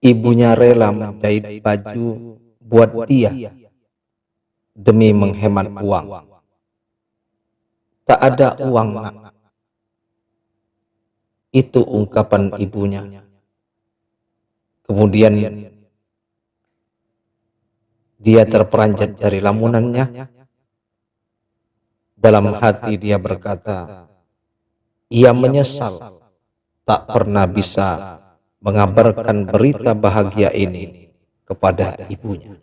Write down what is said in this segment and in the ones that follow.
Ibunya rela menjahit baju buat dia demi menghemat uang. Tak ada uang, nak. Itu ungkapan ibunya. Kemudian dia terperanjat dari lamunannya. Dalam hati dia berkata, ia menyesal tak pernah bisa mengabarkan berita bahagia ini kepada ibunya.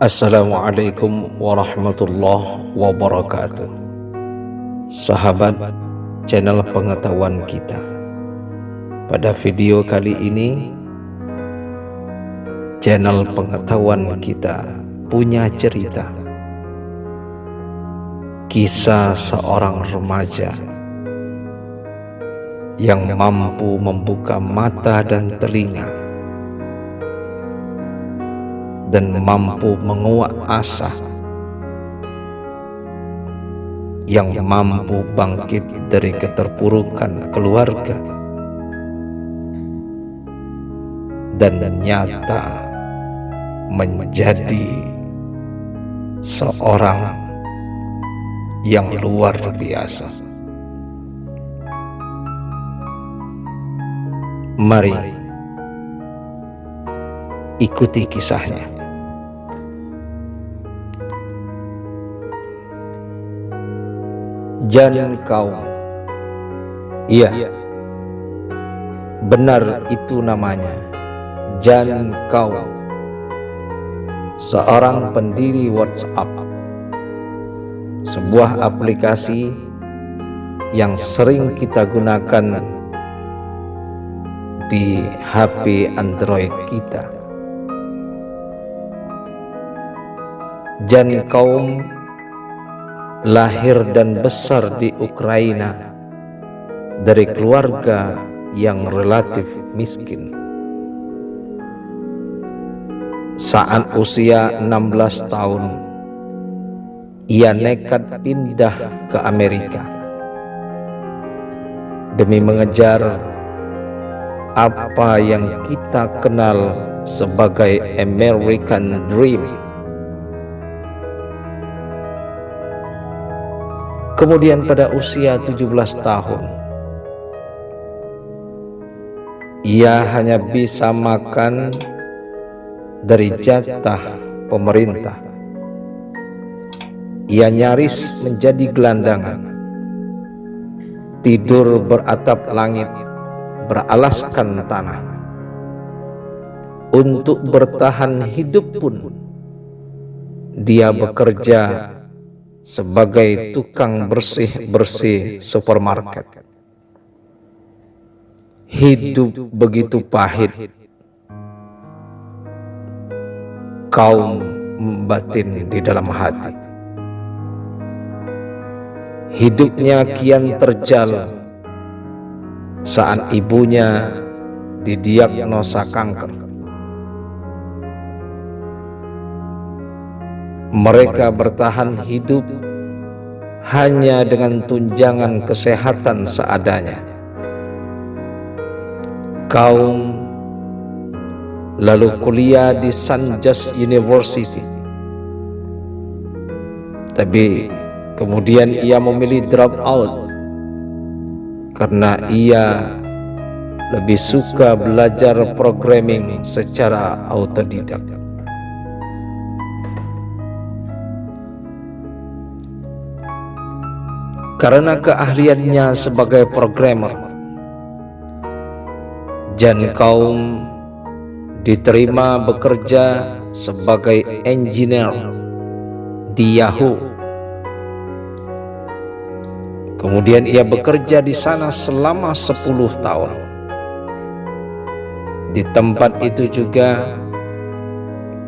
Assalamualaikum warahmatullahi wabarakatuh. Sahabat channel pengetahuan kita. Pada video kali ini Channel pengetahuan kita punya cerita. Kisah seorang remaja Yang mampu membuka mata dan telinga dan mampu menguat asa yang mampu bangkit dari keterpurukan keluarga dan nyata menjadi seorang yang luar biasa. Mari ikuti kisahnya. Jan kaum Iya. Benar itu namanya. Jan kaum Seorang pendiri WhatsApp. Sebuah aplikasi Yang sering kita gunakan Di HP Android kita. Jan kaum lahir dan besar di Ukraina dari keluarga yang relatif miskin. Saat usia 16 tahun, ia nekat pindah ke Amerika demi mengejar apa yang kita kenal sebagai American Dream. Kemudian pada usia 17 tahun Ia hanya bisa makan dari jatah pemerintah. Ia nyaris menjadi gelandangan Tidur beratap langit Beralaskan tanah. Untuk bertahan hidup pun Dia bekerja sebagai tukang bersih-bersih supermarket. Hidup begitu pahit. Kaum batin di dalam hati. Hidupnya kian terjal saat ibunya didiagnosa kanker. Mereka bertahan hidup hanya dengan tunjangan kesehatan seadanya. Kaum lalu kuliah di San Just University. Tapi kemudian ia memilih drop out karena ia lebih suka belajar programming secara autodidak. Karena keahliannya sebagai programmer. Jan kaum diterima bekerja sebagai engineer di Yahoo Kemudian ia bekerja di sana selama 10 tahun. Di tempat itu juga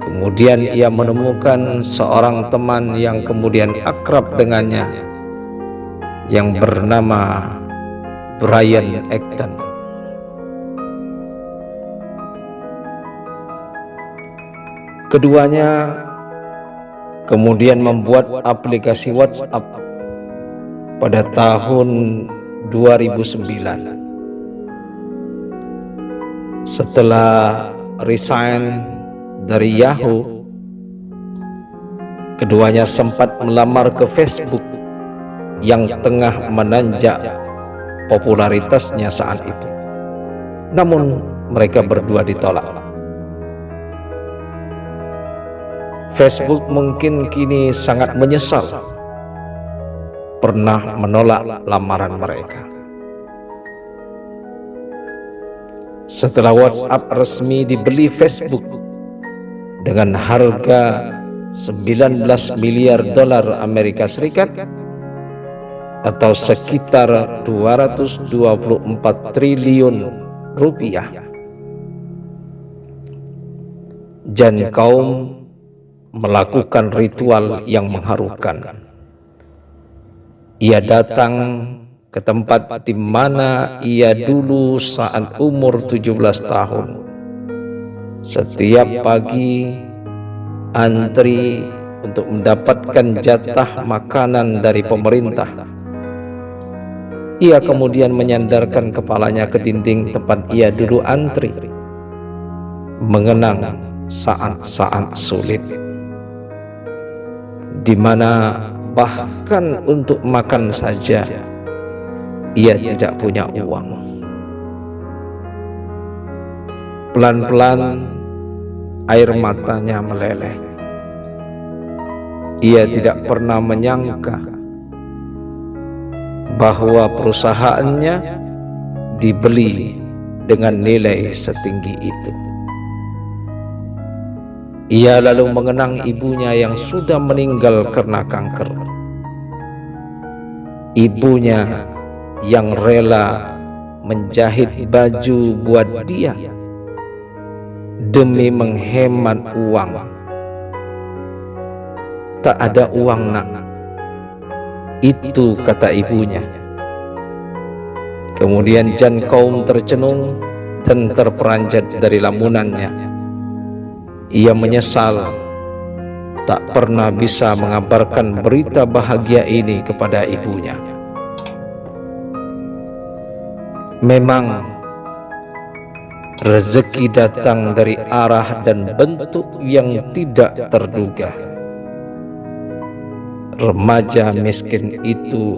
kemudian ia menemukan seorang teman yang kemudian akrab dengannya yang bernama Brian Acton. Keduanya kemudian membuat aplikasi WhatsApp pada tahun 2009. Setelah resign dari Yahoo, keduanya sempat melamar ke Facebook yang tengah menanjak popularitasnya saat itu. Namun mereka berdua ditolak. Facebook mungkin kini sangat menyesal pernah menolak lamaran mereka. Setelah WhatsApp resmi dibeli Facebook dengan harga 19 miliar dolar Amerika Serikat atau sekitar 224 triliun rupiah. Jan kaum melakukan ritual yang mengharukan. Ia datang ke tempat di mana ia dulu saat umur 17 tahun. Setiap pagi antri untuk mendapatkan jatah makanan dari pemerintah. Ia kemudian menyandarkan kepalanya ke dinding tempat ia dulu antri, mengenang saat-saat sulit di mana bahkan untuk makan saja ia tidak punya uang. Pelan-pelan air matanya meleleh. Ia tidak pernah menyangka bahwa perusahaannya dibeli dengan nilai setinggi itu. Ia lalu mengenang ibunya yang sudah meninggal karena kanker. Ibunya yang rela menjahit baju buat dia demi menghemat uang. Tak ada uang nak. Itu kata ibunya. Kemudian Jan kaum tercenung dan terperanjat dari lamunannya ia menyesal tak pernah bisa mengabarkan berita bahagia ini kepada ibunya. Memang rezeki datang dari arah dan bentuk yang tidak terduga. Remaja miskin itu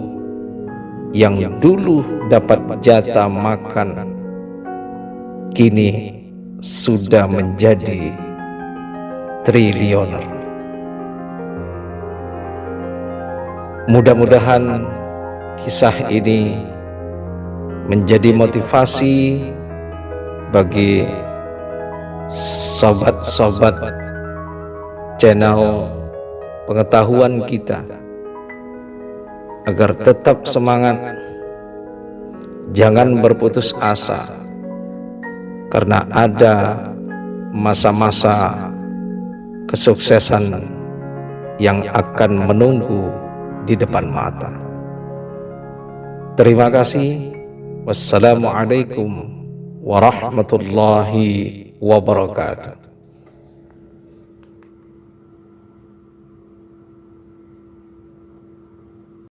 yang dulu dapat jatah makan kini sudah menjadi triliuner. Mudah-mudahan kisah ini menjadi motivasi bagi sobat-sobat channel pengetahuan kita agar tetap semangat jangan berputus asa karena ada masa-masa kesuksesan yang akan menunggu di depan mata. Terima kasih. Wassalamualaikum warahmatullahi wabarakatuh.